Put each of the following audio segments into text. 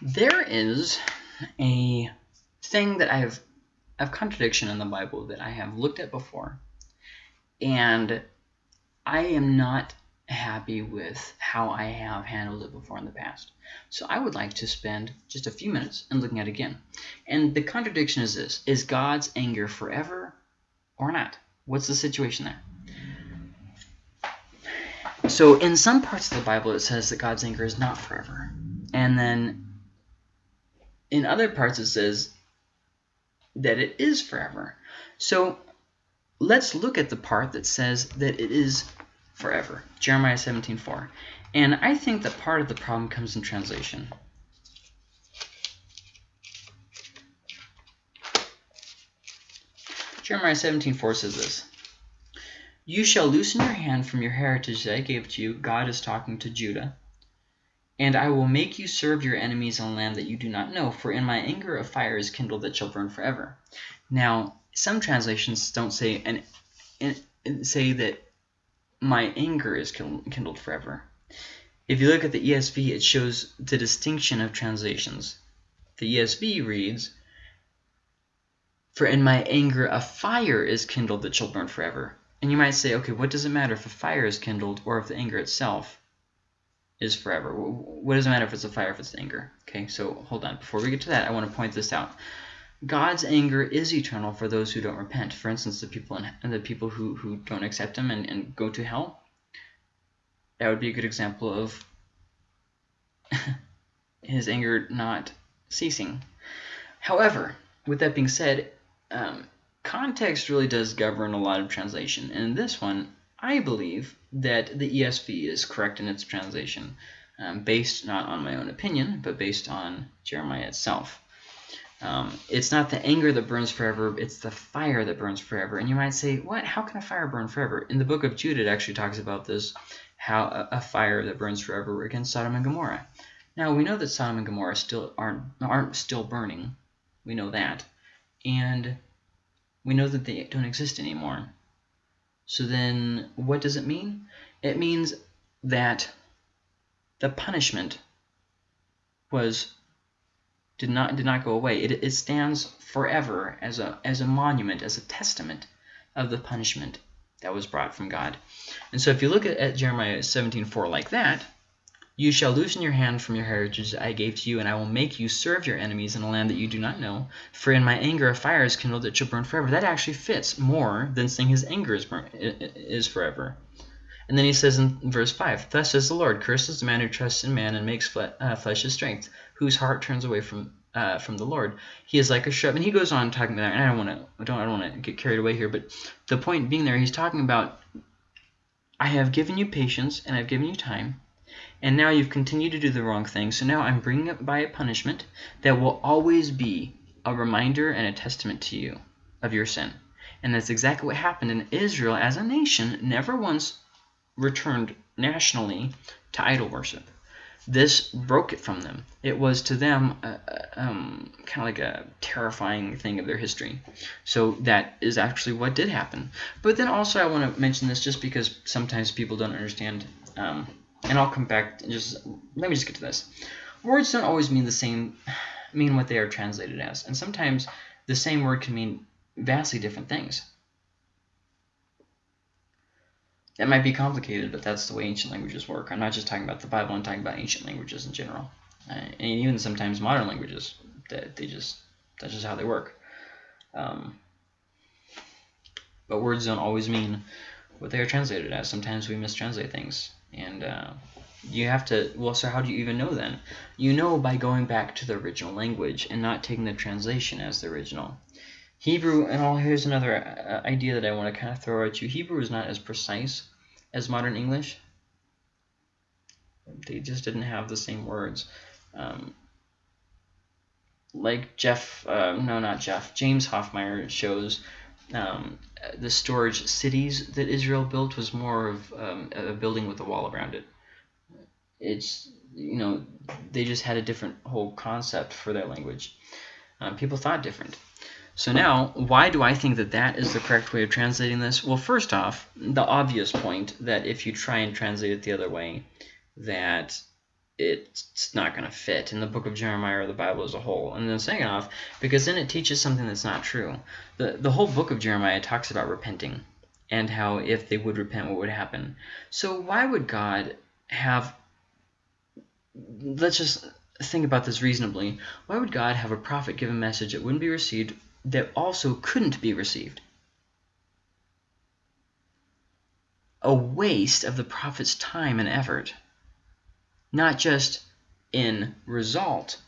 There is a thing that I have a contradiction in the Bible that I have looked at before, and I am not happy with how I have handled it before in the past. So I would like to spend just a few minutes and looking at it again. And the contradiction is this. Is God's anger forever or not? What's the situation there? So in some parts of the Bible it says that God's anger is not forever. And then in other parts it says that it is forever. So let's look at the part that says that it is forever. Jeremiah 17:4. And I think that part of the problem comes in translation. Jeremiah 17:4 says this. You shall loosen your hand from your heritage that I gave to you. God is talking to Judah. And I will make you serve your enemies a land that you do not know, for in my anger a fire is kindled that shall burn forever. Now, some translations don't say and say that my anger is kindled forever. If you look at the ESV, it shows the distinction of translations. The ESV reads, For in my anger a fire is kindled that shall burn forever. And you might say, okay, what does it matter if a fire is kindled or if the anger itself is forever? What does it matter if it's a fire, if it's anger? Okay, so hold on. Before we get to that, I want to point this out. God's anger is eternal for those who don't repent. For instance, the people in, the people who, who don't accept him and, and go to hell. That would be a good example of his anger not ceasing. However, with that being said, um, context really does govern a lot of translation. And in this one, I believe that the ESV is correct in its translation, um, based not on my own opinion, but based on Jeremiah itself. Um, it's not the anger that burns forever, it's the fire that burns forever. And you might say, what? How can a fire burn forever? In the book of Jude, it actually talks about this, how a, a fire that burns forever against Sodom and Gomorrah. Now, we know that Sodom and Gomorrah still aren't, aren't still burning. We know that. And we know that they don't exist anymore. So then what does it mean? It means that the punishment was did not did not go away. It, it stands forever as a as a monument, as a testament of the punishment that was brought from God. And so if you look at, at Jeremiah 17:4 like that, you shall loosen your hand from your heritage that I gave to you, and I will make you serve your enemies in a land that you do not know. For in my anger a fire is kindled that shall burn forever. That actually fits more than saying his anger is, burn, is forever. And then he says in verse 5, Thus says the Lord, Cursed is the man who trusts in man and makes fle uh, flesh his strength, whose heart turns away from uh, from the Lord. He is like a shrub. And he goes on talking about that, and I don't want to don't I don't want to get carried away here, but the point being there, he's talking about I have given you patience and I've given you time, and now you've continued to do the wrong thing. So now I'm bringing it by a punishment that will always be a reminder and a testament to you of your sin. And that's exactly what happened in Israel as a nation never once returned nationally to idol worship. This broke it from them. It was to them uh, um, kind of like a terrifying thing of their history. So that is actually what did happen. But then also I want to mention this just because sometimes people don't understand. Um, and I'll come back and just let me just get to this. Words don't always mean the same, mean what they are translated as, and sometimes the same word can mean vastly different things. That might be complicated, but that's the way ancient languages work. I'm not just talking about the Bible, I'm talking about ancient languages in general. Uh, and even sometimes modern languages, that they just that's just how they work. Um, but words don't always mean what they are translated as. Sometimes we mistranslate things. And uh, you have to, well, so how do you even know then? You know by going back to the original language and not taking the translation as the original. Hebrew, and all, here's another uh, idea that I want to kind of throw at you. Hebrew is not as precise as modern English. They just didn't have the same words. Um, like Jeff, uh, no, not Jeff, James Hoffmeier shows um, the storage cities that Israel built was more of um, a building with a wall around it. It's, you know, they just had a different whole concept for their language. Um, people thought different. So now, why do I think that that is the correct way of translating this? Well, first off, the obvious point that if you try and translate it the other way, that it's not going to fit in the book of Jeremiah or the Bible as a whole. And then second off, because then it teaches something that's not true. The, the whole book of Jeremiah talks about repenting and how if they would repent, what would happen. So why would God have, let's just think about this reasonably, why would God have a prophet give a message that wouldn't be received that also couldn't be received? A waste of the prophet's time and effort not just in result,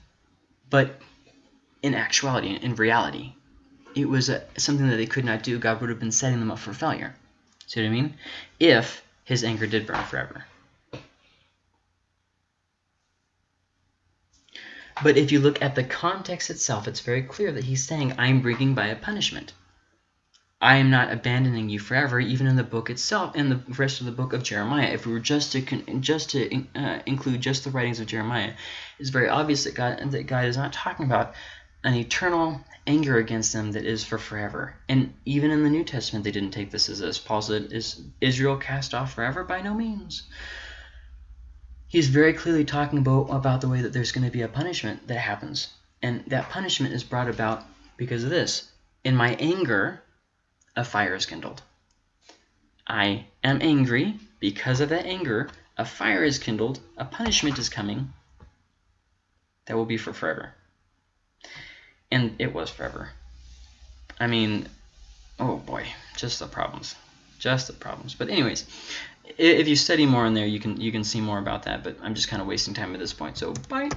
but in actuality, in reality. It was a, something that they could not do. God would have been setting them up for failure. See what I mean? If his anger did burn forever. But if you look at the context itself, it's very clear that he's saying, I'm bringing by a punishment. I am not abandoning you forever, even in the book itself, in the rest of the book of Jeremiah. If we were just to just to uh, include just the writings of Jeremiah, it's very obvious that God that God is not talking about an eternal anger against them that is for forever. And even in the New Testament, they didn't take this as this. Paul said, "Is Israel cast off forever? By no means." He's very clearly talking about about the way that there's going to be a punishment that happens, and that punishment is brought about because of this. In my anger, a fire is kindled. I am angry. Because of that anger, a fire is kindled. A punishment is coming. That will be for forever. And it was forever. I mean, oh boy, just the problems. Just the problems. But anyways, if you study more in there, you can you can see more about that. But I'm just kind of wasting time at this point. So bye.